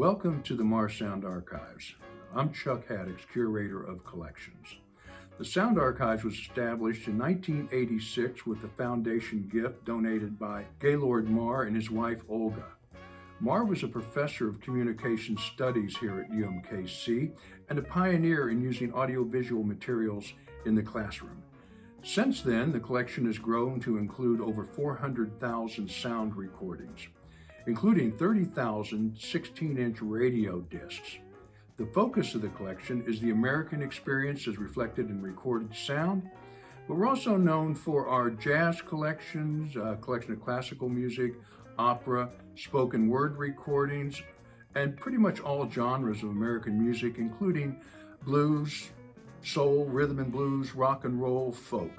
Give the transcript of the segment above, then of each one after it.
Welcome to the Marr's Sound Archives. I'm Chuck Haddix, Curator of Collections. The Sound Archives was established in 1986 with a foundation gift donated by Gaylord Marr and his wife Olga. Marr was a professor of communication studies here at UMKC and a pioneer in using audiovisual materials in the classroom. Since then, the collection has grown to include over 400,000 sound recordings, including 30,000 16-inch radio discs. The focus of the collection is the American experience as reflected in recorded sound, but we're also known for our jazz collections, a collection of classical music, opera, spoken word recordings, and pretty much all genres of American music, including blues, soul, rhythm and blues, rock and roll, folk.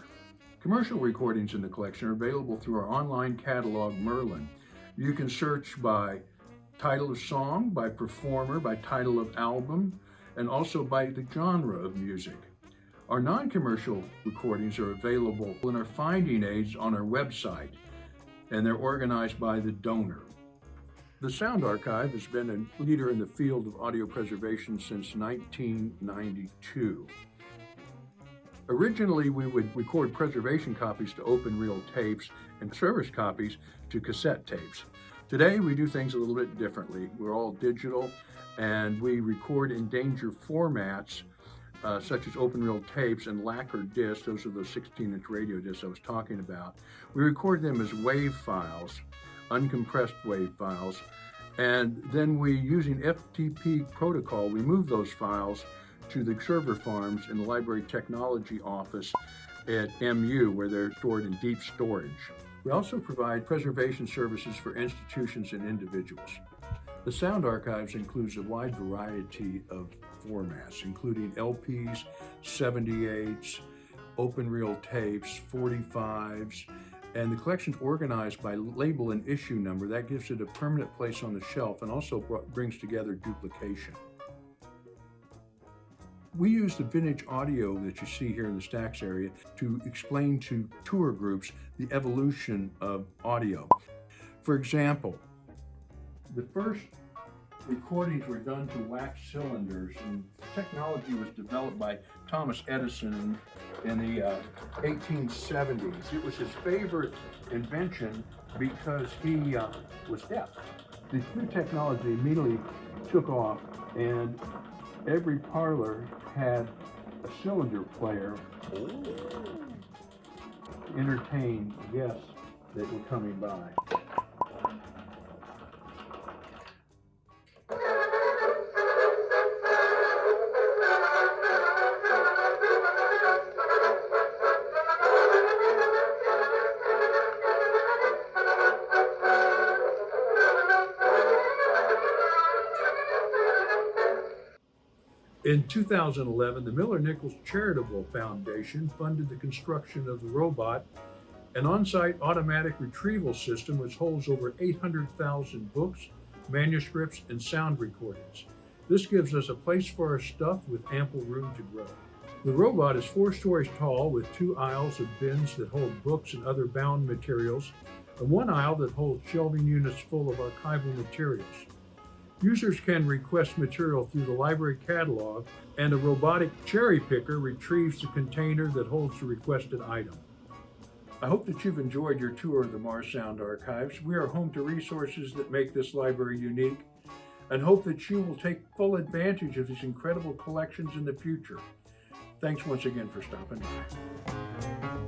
Commercial recordings in the collection are available through our online catalog, Merlin. You can search by title of song, by performer, by title of album, and also by the genre of music. Our non-commercial recordings are available in our finding aids on our website, and they're organized by the donor. The Sound Archive has been a leader in the field of audio preservation since 1992. Originally, we would record preservation copies to open reel tapes and service copies to cassette tapes. Today, we do things a little bit differently. We're all digital and we record in danger formats uh, such as open reel tapes and lacquer discs. Those are the 16 inch radio discs I was talking about. We record them as WAV files, uncompressed WAV files. And then we, using FTP protocol, we move those files to the server farms in the Library Technology Office at MU, where they're stored in deep storage. We also provide preservation services for institutions and individuals. The Sound Archives includes a wide variety of formats, including LPs, 78s, open reel tapes, 45s, and the collection's organized by label and issue number. That gives it a permanent place on the shelf and also brings together duplication. We use the vintage audio that you see here in the stacks area to explain to tour groups the evolution of audio. For example, the first recordings were done to wax cylinders and technology was developed by Thomas Edison in, the uh, 1870s. It was his favorite invention because he uh, was deaf. This new technology immediately took off and every parlor had a cylinder player to entertain guests that were coming by. In 2011, the Miller-Nichols Charitable Foundation funded the construction of the robot, an on-site automatic retrieval system which holds over 800,000 books, manuscripts, and sound recordings. This gives us a place for our stuff with ample room to grow. The robot is four stories tall with two aisles of bins that hold books and other bound materials, and one aisle that holds shelving units full of archival materials. Users can request material through the library catalog and a robotic cherry picker retrieves the container that holds the requested item. I hope that you've enjoyed your tour of the Marr's Sound Archives. We are home to resources that make this library unique and hope that you will take full advantage of these incredible collections in the future. Thanks once again for stopping by.